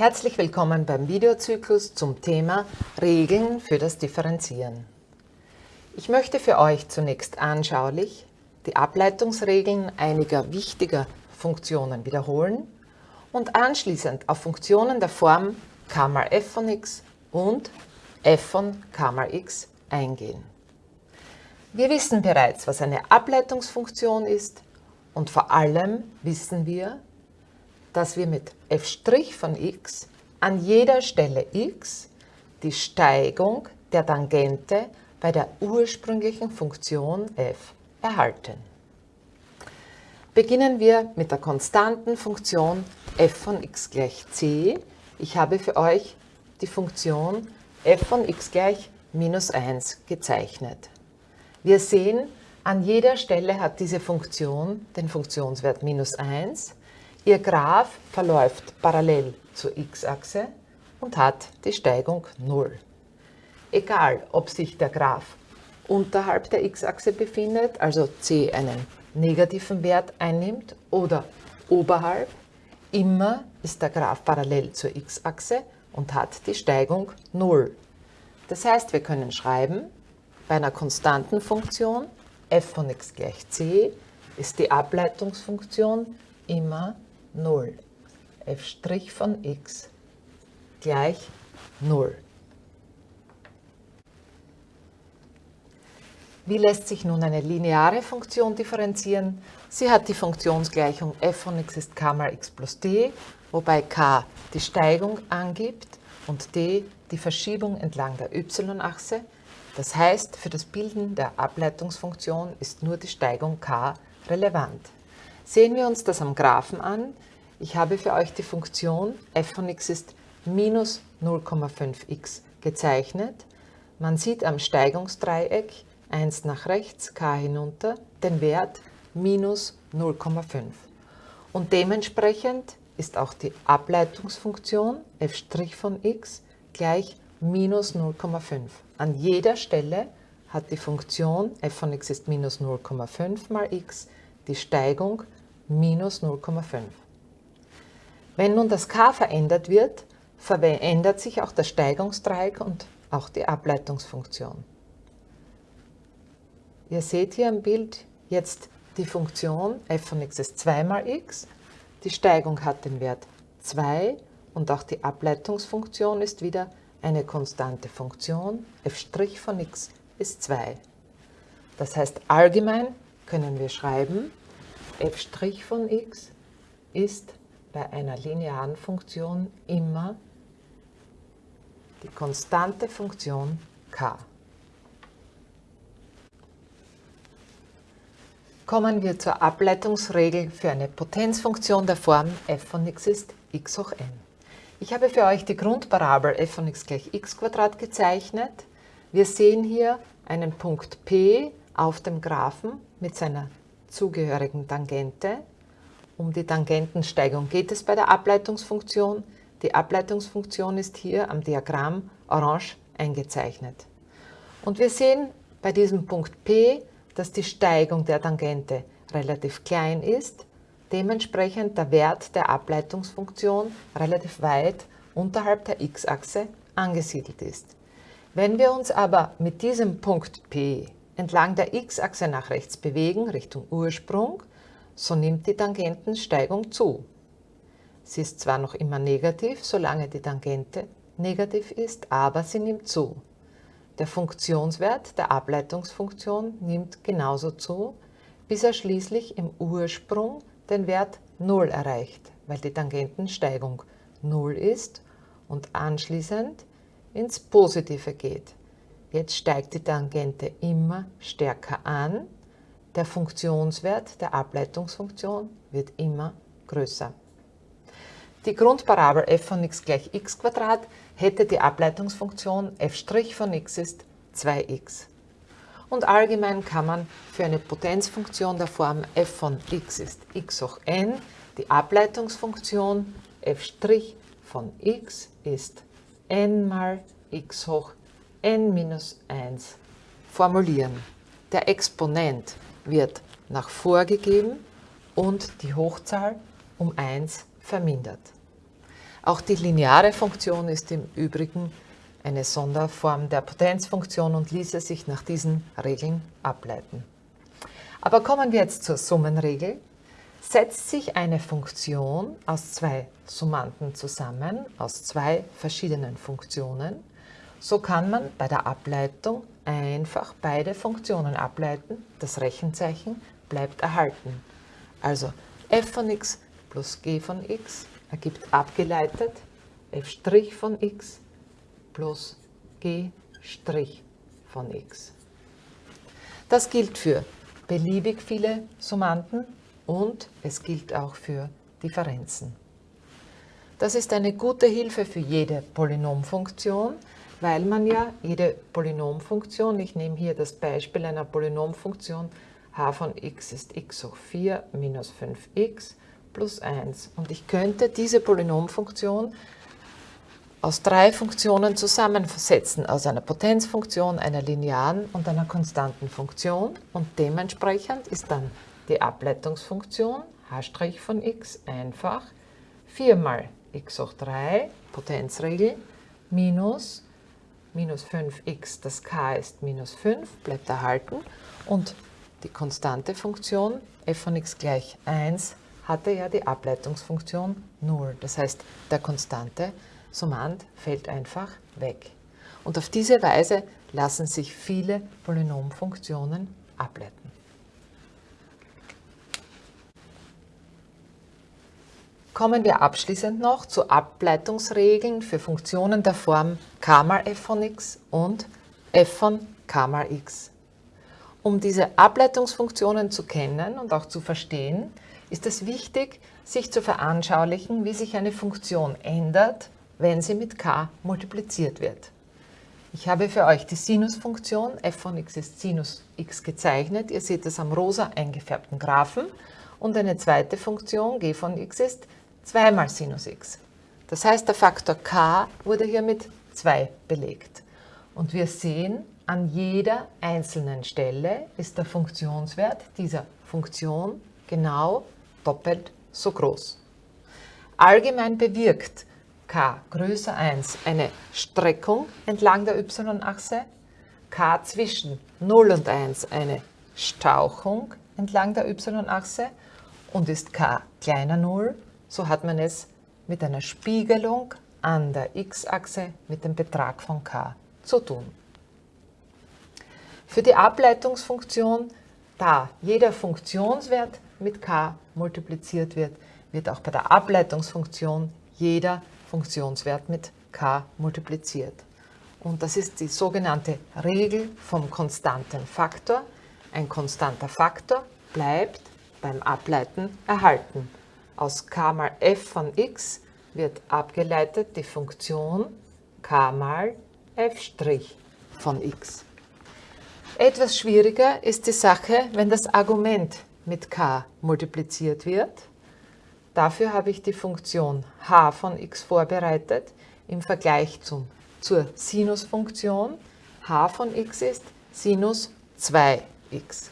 Herzlich willkommen beim Videozyklus zum Thema Regeln für das Differenzieren. Ich möchte für euch zunächst anschaulich die Ableitungsregeln einiger wichtiger Funktionen wiederholen und anschließend auf Funktionen der Form k mal f von x und f von k mal x eingehen. Wir wissen bereits, was eine Ableitungsfunktion ist und vor allem wissen wir, dass wir mit f' von x an jeder Stelle x die Steigung der Tangente bei der ursprünglichen Funktion f erhalten. Beginnen wir mit der konstanten Funktion f von x gleich c. Ich habe für euch die Funktion f von x gleich minus 1 gezeichnet. Wir sehen, an jeder Stelle hat diese Funktion den Funktionswert minus 1 Ihr Graph verläuft parallel zur x-Achse und hat die Steigung 0. Egal, ob sich der Graph unterhalb der x-Achse befindet, also c einen negativen Wert einnimmt, oder oberhalb, immer ist der Graph parallel zur x-Achse und hat die Steigung 0. Das heißt, wir können schreiben, bei einer konstanten Funktion f von x gleich c ist die Ableitungsfunktion immer 0. f' von x gleich 0. Wie lässt sich nun eine lineare Funktion differenzieren? Sie hat die Funktionsgleichung f von x ist k mal x plus d, wobei k die Steigung angibt und d die Verschiebung entlang der y-Achse. Das heißt, für das Bilden der Ableitungsfunktion ist nur die Steigung k relevant. Sehen wir uns das am Graphen an. Ich habe für euch die Funktion f von x ist minus 0,5x gezeichnet. Man sieht am Steigungsdreieck 1 nach rechts, k hinunter, den Wert minus 0,5. Und dementsprechend ist auch die Ableitungsfunktion f' von x gleich minus 0,5. An jeder Stelle hat die Funktion f von x ist minus 0,5 mal x die Steigung minus 0,5. Wenn nun das k verändert wird, verändert sich auch das Steigungsdreieck und auch die Ableitungsfunktion. Ihr seht hier im Bild jetzt die Funktion f von x ist 2 mal x. Die Steigung hat den Wert 2 und auch die Ableitungsfunktion ist wieder eine konstante Funktion. f' von x ist 2. Das heißt, allgemein können wir schreiben, f' von x ist bei einer linearen Funktion immer die konstante Funktion k. Kommen wir zur Ableitungsregel für eine Potenzfunktion der Form f von x ist x hoch n. Ich habe für euch die Grundparabel f von x gleich x gezeichnet. Wir sehen hier einen Punkt P auf dem Graphen mit seiner zugehörigen Tangente. Um die Tangentensteigung geht es bei der Ableitungsfunktion. Die Ableitungsfunktion ist hier am Diagramm orange eingezeichnet. Und wir sehen bei diesem Punkt P, dass die Steigung der Tangente relativ klein ist, dementsprechend der Wert der Ableitungsfunktion relativ weit unterhalb der x-Achse angesiedelt ist. Wenn wir uns aber mit diesem Punkt P entlang der x-Achse nach rechts bewegen, Richtung Ursprung, so nimmt die Tangentensteigung zu. Sie ist zwar noch immer negativ, solange die Tangente negativ ist, aber sie nimmt zu. Der Funktionswert der Ableitungsfunktion nimmt genauso zu, bis er schließlich im Ursprung den Wert 0 erreicht, weil die Tangentensteigung 0 ist und anschließend ins Positive geht. Jetzt steigt die Tangente immer stärker an. Der Funktionswert der Ableitungsfunktion wird immer größer. Die Grundparabel f von x gleich x hätte die Ableitungsfunktion f' von x ist 2x. Und allgemein kann man für eine Potenzfunktion der Form f von x ist x hoch n die Ableitungsfunktion f' von x ist n mal x hoch n-1 formulieren. Der Exponent wird nach vorgegeben und die Hochzahl um 1 vermindert. Auch die lineare Funktion ist im Übrigen eine Sonderform der Potenzfunktion und ließe sich nach diesen Regeln ableiten. Aber kommen wir jetzt zur Summenregel. Setzt sich eine Funktion aus zwei Summanden zusammen, aus zwei verschiedenen Funktionen, so kann man bei der Ableitung einfach beide Funktionen ableiten. Das Rechenzeichen bleibt erhalten. Also f von x plus g von x ergibt abgeleitet f' von x plus g' von x. Das gilt für beliebig viele Summanden und es gilt auch für Differenzen. Das ist eine gute Hilfe für jede Polynomfunktion, weil man ja jede Polynomfunktion, ich nehme hier das Beispiel einer Polynomfunktion, h von x ist x hoch 4 minus 5x plus 1. Und ich könnte diese Polynomfunktion aus drei Funktionen zusammensetzen, aus einer Potenzfunktion, einer linearen und einer konstanten Funktion. Und dementsprechend ist dann die Ableitungsfunktion h' von x einfach 4 mal x hoch 3, Potenzregel, minus minus 5x, das k ist minus 5, bleibt erhalten. Und die konstante Funktion f von x gleich 1 hatte ja die Ableitungsfunktion 0. Das heißt, der konstante Summand fällt einfach weg. Und auf diese Weise lassen sich viele Polynomfunktionen ableiten. Kommen wir abschließend noch zu Ableitungsregeln für Funktionen der Form k mal f von x und f von k mal x. Um diese Ableitungsfunktionen zu kennen und auch zu verstehen, ist es wichtig, sich zu veranschaulichen, wie sich eine Funktion ändert, wenn sie mit k multipliziert wird. Ich habe für euch die Sinusfunktion f von x ist Sinus x gezeichnet. Ihr seht es am rosa eingefärbten Graphen. Und eine zweite Funktion g von x ist 2 mal Sinus x. Das heißt, der Faktor k wurde hier mit 2 belegt. Und wir sehen, an jeder einzelnen Stelle ist der Funktionswert dieser Funktion genau doppelt so groß. Allgemein bewirkt k größer 1 eine Streckung entlang der y-Achse, k zwischen 0 und 1 eine Stauchung entlang der y-Achse und ist k kleiner 0, so hat man es mit einer Spiegelung an der x-Achse mit dem Betrag von k zu tun. Für die Ableitungsfunktion, da jeder Funktionswert mit k multipliziert wird, wird auch bei der Ableitungsfunktion jeder Funktionswert mit k multipliziert. Und das ist die sogenannte Regel vom konstanten Faktor. Ein konstanter Faktor bleibt beim Ableiten erhalten. Aus k mal f von x wird abgeleitet die Funktion k mal f' von x. Etwas schwieriger ist die Sache, wenn das Argument mit k multipliziert wird. Dafür habe ich die Funktion h von x vorbereitet im Vergleich zum, zur Sinusfunktion. h von x ist Sinus 2x.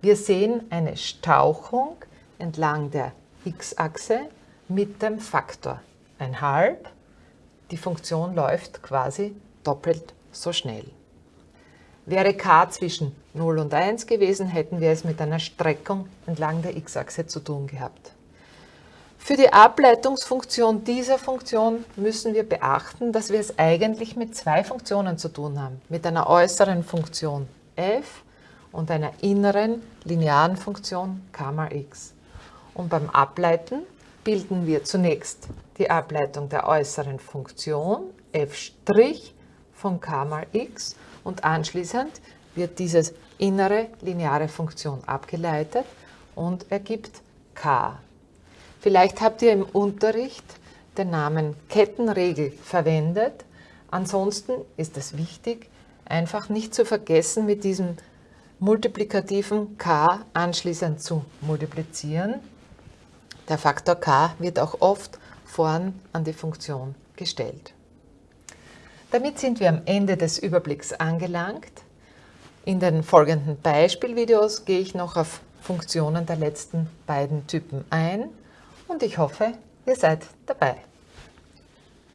Wir sehen eine Stauchung entlang der x-Achse mit dem Faktor 1,5. Die Funktion läuft quasi doppelt so schnell. Wäre k zwischen 0 und 1 gewesen, hätten wir es mit einer Streckung entlang der x-Achse zu tun gehabt. Für die Ableitungsfunktion dieser Funktion müssen wir beachten, dass wir es eigentlich mit zwei Funktionen zu tun haben. Mit einer äußeren Funktion f und einer inneren linearen Funktion k mal x. Und beim Ableiten bilden wir zunächst die Ableitung der äußeren Funktion f' von k mal x und anschließend wird diese innere lineare Funktion abgeleitet und ergibt k. Vielleicht habt ihr im Unterricht den Namen Kettenregel verwendet. Ansonsten ist es wichtig, einfach nicht zu vergessen, mit diesem multiplikativen k anschließend zu multiplizieren. Der Faktor k wird auch oft vorn an die Funktion gestellt. Damit sind wir am Ende des Überblicks angelangt. In den folgenden Beispielvideos gehe ich noch auf Funktionen der letzten beiden Typen ein und ich hoffe, ihr seid dabei.